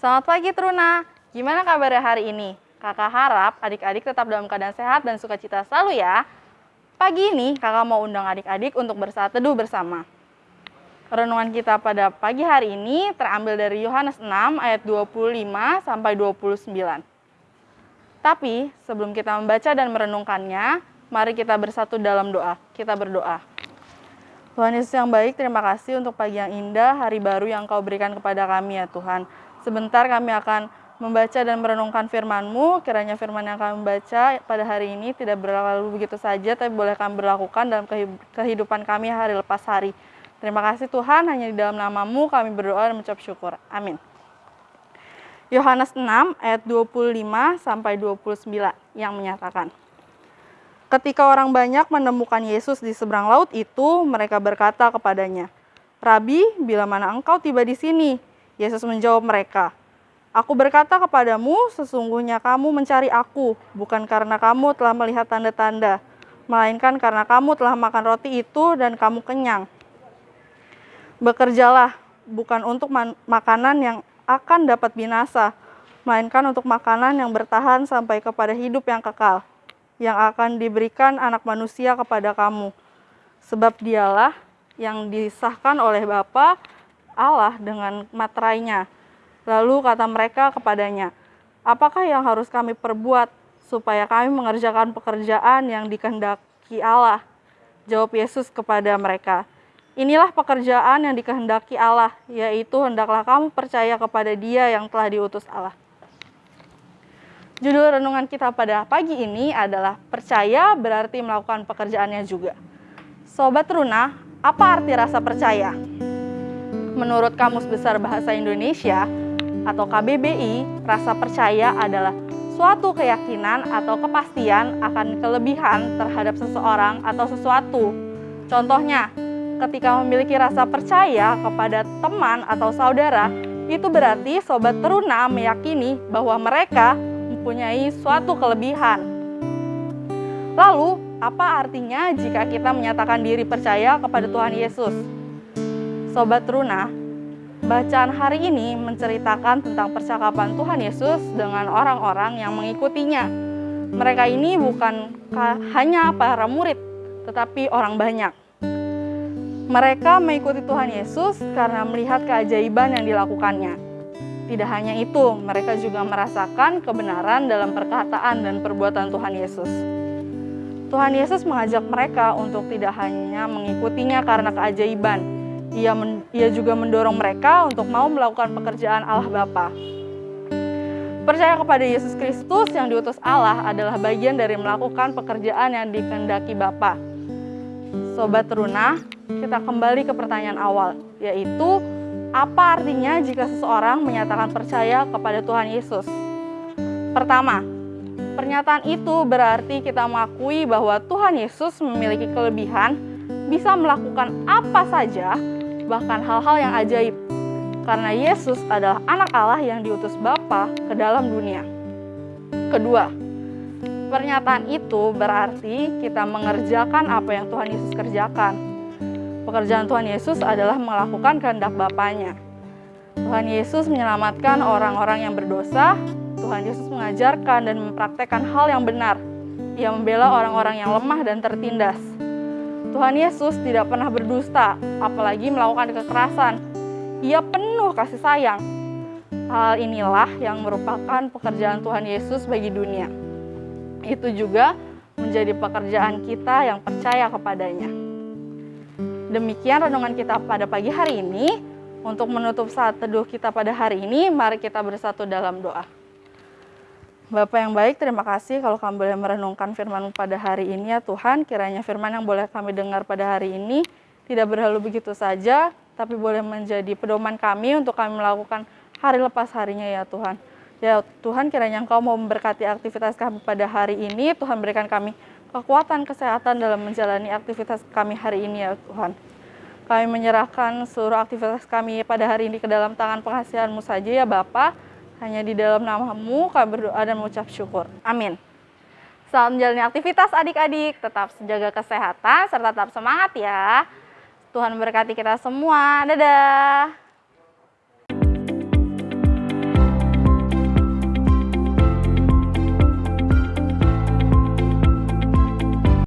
Selamat pagi Truna, gimana kabarnya hari ini? Kakak harap adik-adik tetap dalam keadaan sehat dan sukacita selalu ya. Pagi ini kakak mau undang adik-adik untuk bersaat teduh bersama. Renungan kita pada pagi hari ini terambil dari Yohanes 6 ayat 25 sampai 29. Tapi sebelum kita membaca dan merenungkannya, mari kita bersatu dalam doa. Kita berdoa. Tuhan Yesus yang baik, terima kasih untuk pagi yang indah, hari baru yang kau berikan kepada kami ya Tuhan. Sebentar kami akan membaca dan merenungkan firman-Mu, kiranya firman yang kami baca pada hari ini tidak berlalu begitu saja, tapi boleh kami berlakukan dalam kehidupan kami hari lepas hari. Terima kasih Tuhan, hanya di dalam namamu kami berdoa dan mengucap syukur. Amin. Yohanes 6 ayat 25 sampai 29 yang menyatakan, Ketika orang banyak menemukan Yesus di seberang laut itu, mereka berkata kepadanya, Rabi, bila mana engkau tiba di sini? Yesus menjawab mereka, Aku berkata kepadamu, sesungguhnya kamu mencari aku, bukan karena kamu telah melihat tanda-tanda, melainkan karena kamu telah makan roti itu dan kamu kenyang. Bekerjalah, bukan untuk makanan yang akan dapat binasa, melainkan untuk makanan yang bertahan sampai kepada hidup yang kekal, yang akan diberikan anak manusia kepada kamu. Sebab dialah yang disahkan oleh Bapa Allah dengan materainya. Lalu kata mereka kepadanya, apakah yang harus kami perbuat supaya kami mengerjakan pekerjaan yang dikehendaki Allah? Jawab Yesus kepada mereka, Inilah pekerjaan yang dikehendaki Allah, yaitu hendaklah kamu percaya kepada Dia yang telah diutus Allah. Judul renungan kita pada pagi ini adalah percaya berarti melakukan pekerjaannya juga. Sobat Runa, apa arti rasa percaya? Menurut Kamus Besar Bahasa Indonesia atau KBBI, rasa percaya adalah suatu keyakinan atau kepastian akan kelebihan terhadap seseorang atau sesuatu. Contohnya, ketika memiliki rasa percaya kepada teman atau saudara, itu berarti sobat teruna meyakini bahwa mereka mempunyai suatu kelebihan. Lalu, apa artinya jika kita menyatakan diri percaya kepada Tuhan Yesus? Sobat teruna, bacaan hari ini menceritakan tentang percakapan Tuhan Yesus dengan orang-orang yang mengikutinya. Mereka ini bukan hanya para murid, tetapi orang banyak. Mereka mengikuti Tuhan Yesus karena melihat keajaiban yang dilakukannya. Tidak hanya itu, mereka juga merasakan kebenaran dalam perkataan dan perbuatan Tuhan Yesus. Tuhan Yesus mengajak mereka untuk tidak hanya mengikutinya karena keajaiban, ia, men, ia juga mendorong mereka untuk mau melakukan pekerjaan Allah Bapa. Percaya kepada Yesus Kristus yang diutus Allah adalah bagian dari melakukan pekerjaan yang dikehendaki Bapa. Sobat Teruna, kita kembali ke pertanyaan awal, yaitu apa artinya jika seseorang menyatakan percaya kepada Tuhan Yesus? Pertama, pernyataan itu berarti kita mengakui bahwa Tuhan Yesus memiliki kelebihan, bisa melakukan apa saja, bahkan hal-hal yang ajaib. Karena Yesus adalah anak Allah yang diutus Bapa ke dalam dunia. Kedua, pernyataan itu berarti kita mengerjakan apa yang Tuhan Yesus kerjakan Pekerjaan Tuhan Yesus adalah melakukan kehendak Bapaknya. Tuhan Yesus menyelamatkan orang-orang yang berdosa. Tuhan Yesus mengajarkan dan mempraktekkan hal yang benar. Ia membela orang-orang yang lemah dan tertindas. Tuhan Yesus tidak pernah berdusta, apalagi melakukan kekerasan. Ia penuh kasih sayang. Hal inilah yang merupakan pekerjaan Tuhan Yesus bagi dunia. Itu juga menjadi pekerjaan kita yang percaya kepadanya. Demikian renungan kita pada pagi hari ini. Untuk menutup saat teduh kita pada hari ini, mari kita bersatu dalam doa. Bapak yang baik, terima kasih kalau kami boleh merenungkan firman pada hari ini ya Tuhan. Kiranya firman yang boleh kami dengar pada hari ini tidak berlalu begitu saja, tapi boleh menjadi pedoman kami untuk kami melakukan hari lepas harinya ya Tuhan. Ya Tuhan, kiranya Engkau mau memberkati aktivitas kami pada hari ini. Tuhan berikan kami kekuatan kesehatan dalam menjalani aktivitas kami hari ini ya Tuhan. Kami menyerahkan seluruh aktivitas kami pada hari ini ke dalam tangan pengasihanmu saja ya Bapa. Hanya di dalam namamu kami berdoa dan mengucap syukur. Amin. Selamat menjalani aktivitas adik-adik, tetap jaga kesehatan serta tetap semangat ya. Tuhan memberkati kita semua. Dadah.